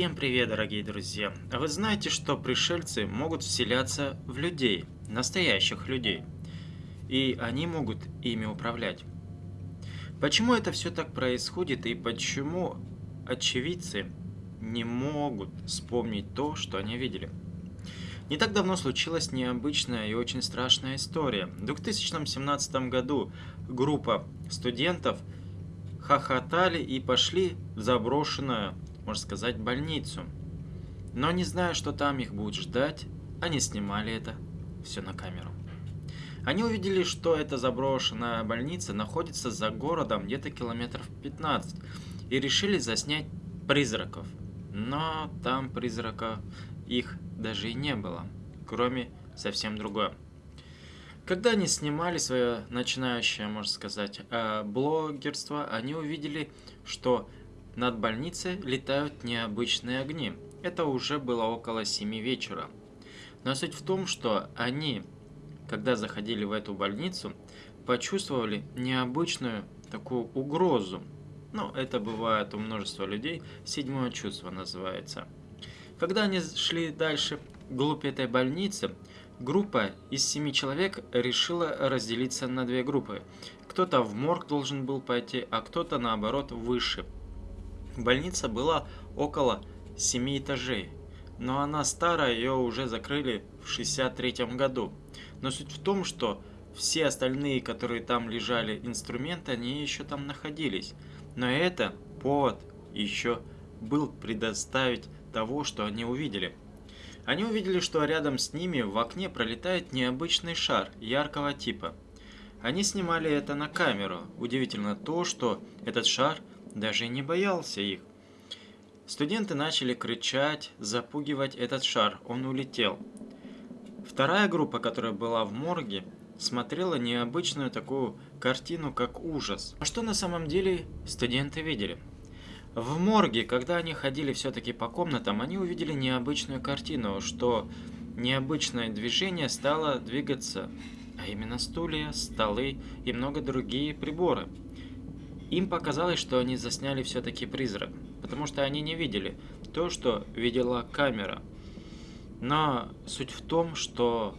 Всем привет, дорогие друзья! А вы знаете, что пришельцы могут вселяться в людей, настоящих людей, и они могут ими управлять. Почему это все так происходит и почему очевидцы не могут вспомнить то, что они видели? Не так давно случилась необычная и очень страшная история. В 2017 году группа студентов хохотали и пошли в заброшенную можно сказать, больницу. Но не зная, что там их будет ждать, они снимали это все на камеру. Они увидели, что эта заброшенная больница находится за городом где-то километров 15 и решили заснять призраков. Но там призрака их даже и не было, кроме совсем другое. Когда они снимали свое начинающее, можно сказать, э, блогерство, они увидели, что над больницей летают необычные огни. Это уже было около 7 вечера. Но суть в том, что они, когда заходили в эту больницу, почувствовали необычную такую угрозу. Ну, это бывает у множества людей, седьмое чувство называется. Когда они шли дальше вглубь этой больницы, группа из семи человек решила разделиться на две группы. Кто-то в морг должен был пойти, а кто-то наоборот выше – Больница была около 7 этажей, но она старая, ее уже закрыли в 63 году. Но суть в том, что все остальные, которые там лежали инструменты, они еще там находились. Но это повод еще был предоставить того, что они увидели. Они увидели, что рядом с ними в окне пролетает необычный шар яркого типа. Они снимали это на камеру. Удивительно то, что этот шар даже не боялся их. Студенты начали кричать, запугивать этот шар, он улетел. Вторая группа, которая была в морге, смотрела необычную такую картину, как ужас. А что на самом деле студенты видели? В морге, когда они ходили все-таки по комнатам, они увидели необычную картину, что необычное движение стало двигаться, а именно стулья, столы и много другие приборы. Им показалось, что они засняли все-таки призрак, потому что они не видели то, что видела камера. Но суть в том, что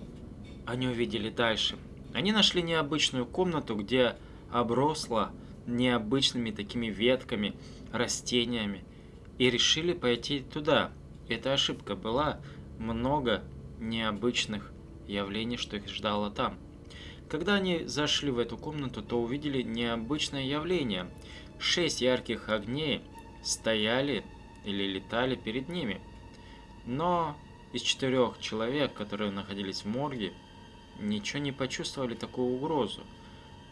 они увидели дальше. Они нашли необычную комнату, где обросла необычными такими ветками, растениями, и решили пойти туда. Эта ошибка была много необычных явлений, что их ждало там. Когда они зашли в эту комнату, то увидели необычное явление. Шесть ярких огней стояли или летали перед ними. Но из четырех человек, которые находились в морге, ничего не почувствовали такую угрозу.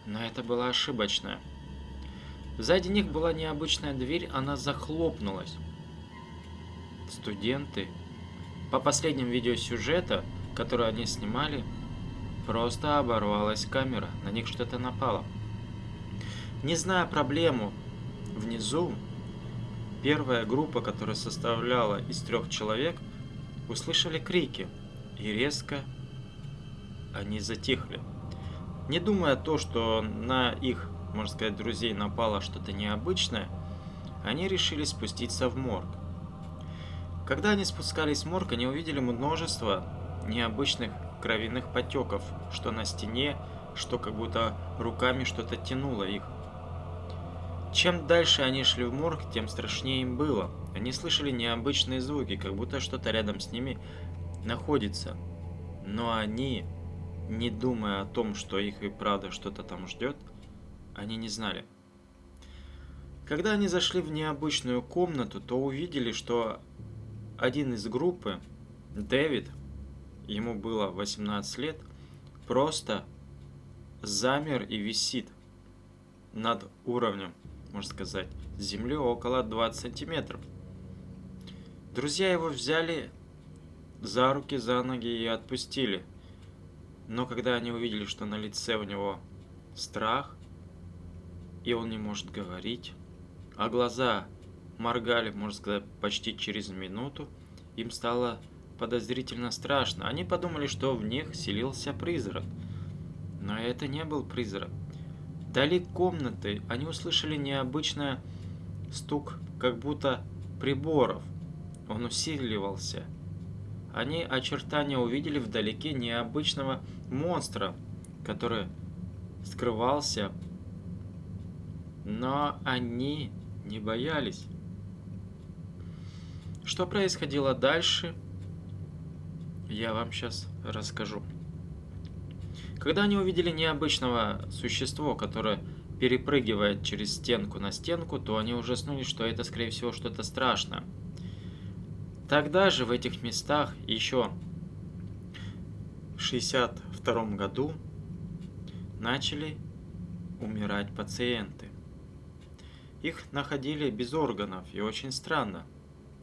Но это была ошибочная. Сзади них была необычная дверь, она захлопнулась. Студенты, по последним видео сюжета, который они снимали, Просто оборвалась камера, на них что-то напало. Не зная проблему, внизу первая группа, которая составляла из трех человек, услышали крики, и резко они затихли. Не думая то, что на их, можно сказать, друзей напало что-то необычное, они решили спуститься в морг. Когда они спускались в морг, они увидели множество необычных кровяных потеков, что на стене, что как будто руками что-то тянуло их. Чем дальше они шли в морг, тем страшнее им было. Они слышали необычные звуки, как будто что-то рядом с ними находится. Но они, не думая о том, что их и правда что-то там ждет, они не знали. Когда они зашли в необычную комнату, то увидели, что один из группы, Дэвид, ему было 18 лет, просто замер и висит над уровнем, можно сказать, земли около 20 сантиметров. Друзья его взяли за руки, за ноги и отпустили. Но когда они увидели, что на лице у него страх, и он не может говорить, а глаза моргали, можно сказать, почти через минуту, им стало подозрительно страшно. Они подумали, что в них селился призрак. Но это не был призрак. Вдали комнаты они услышали необычный стук, как будто приборов. он усиливался. Они очертания увидели вдалеке необычного монстра, который скрывался, но они не боялись. Что происходило дальше, я вам сейчас расскажу. Когда они увидели необычного существо, которое перепрыгивает через стенку на стенку, то они ужаснулись, что это, скорее всего, что-то страшное. Тогда же в этих местах еще в 62 году начали умирать пациенты. Их находили без органов и очень странно.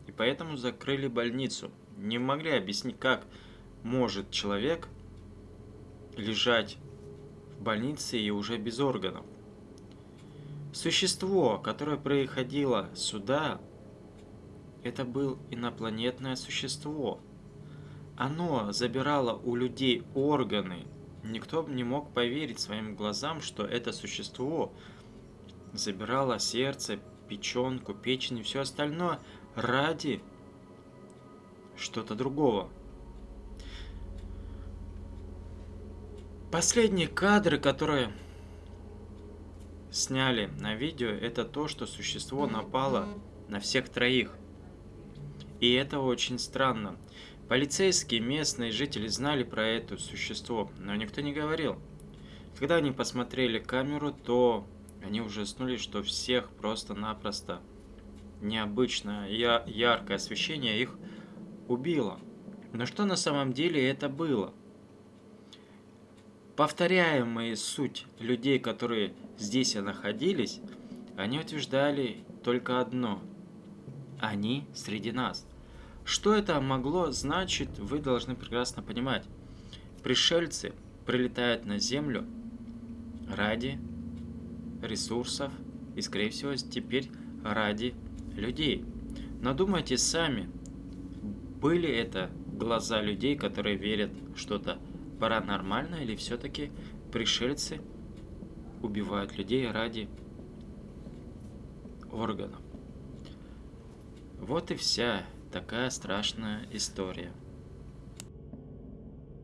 И поэтому закрыли больницу. Не могли объяснить, как может человек лежать в больнице и уже без органов. Существо, которое приходило сюда, это был инопланетное существо. Оно забирало у людей органы. Никто не мог поверить своим глазам, что это существо забирало сердце, печенку, печень и все остальное ради что-то другого. Последние кадры, которые сняли на видео, это то, что существо напало на всех троих. И это очень странно. Полицейские, местные жители знали про это существо, но никто не говорил. Когда они посмотрели камеру, то они ужаснулись, что всех просто-напросто необычное я яркое освещение их убило. Но что на самом деле это было? Повторяемая суть людей, которые здесь находились, они утверждали только одно. Они среди нас. Что это могло значить, вы должны прекрасно понимать. Пришельцы прилетают на Землю ради ресурсов и, скорее всего, теперь ради людей. Но думайте сами, были это глаза людей, которые верят что-то паранормальное, или все-таки пришельцы убивают людей ради органов. Вот и вся такая страшная история.